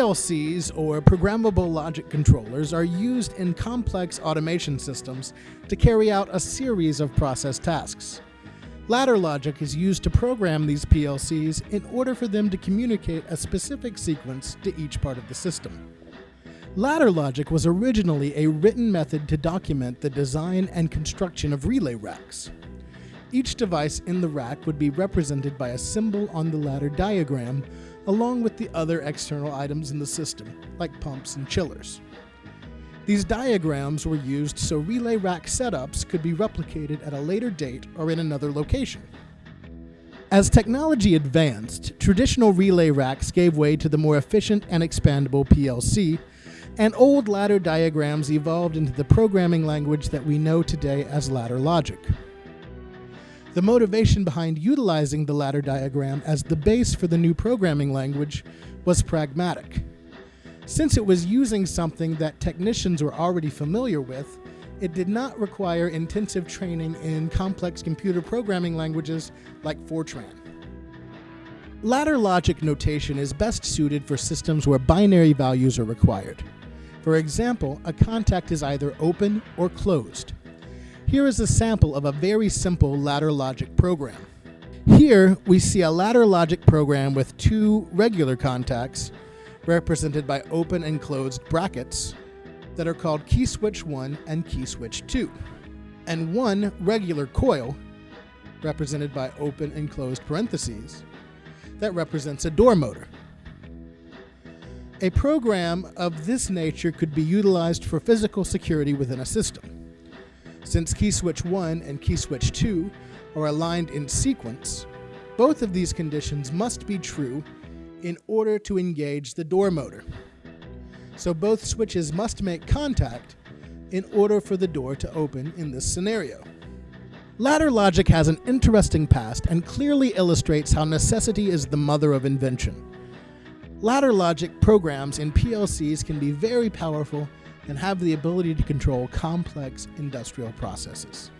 PLCs, or programmable logic controllers, are used in complex automation systems to carry out a series of process tasks. Ladder logic is used to program these PLCs in order for them to communicate a specific sequence to each part of the system. Ladder logic was originally a written method to document the design and construction of relay racks. Each device in the rack would be represented by a symbol on the ladder diagram along with the other external items in the system, like pumps and chillers. These diagrams were used so relay rack setups could be replicated at a later date or in another location. As technology advanced, traditional relay racks gave way to the more efficient and expandable PLC, and old ladder diagrams evolved into the programming language that we know today as ladder logic. The motivation behind utilizing the ladder diagram as the base for the new programming language was pragmatic. Since it was using something that technicians were already familiar with, it did not require intensive training in complex computer programming languages like Fortran. Ladder logic notation is best suited for systems where binary values are required. For example, a contact is either open or closed. Here is a sample of a very simple ladder logic program. Here we see a ladder logic program with two regular contacts represented by open and closed brackets that are called key switch 1 and key switch 2, and one regular coil represented by open and closed parentheses that represents a door motor. A program of this nature could be utilized for physical security within a system. Since key switch 1 and key switch 2 are aligned in sequence, both of these conditions must be true in order to engage the door motor. So both switches must make contact in order for the door to open in this scenario. Ladder logic has an interesting past and clearly illustrates how necessity is the mother of invention. Ladder logic programs in PLCs can be very powerful and have the ability to control complex industrial processes.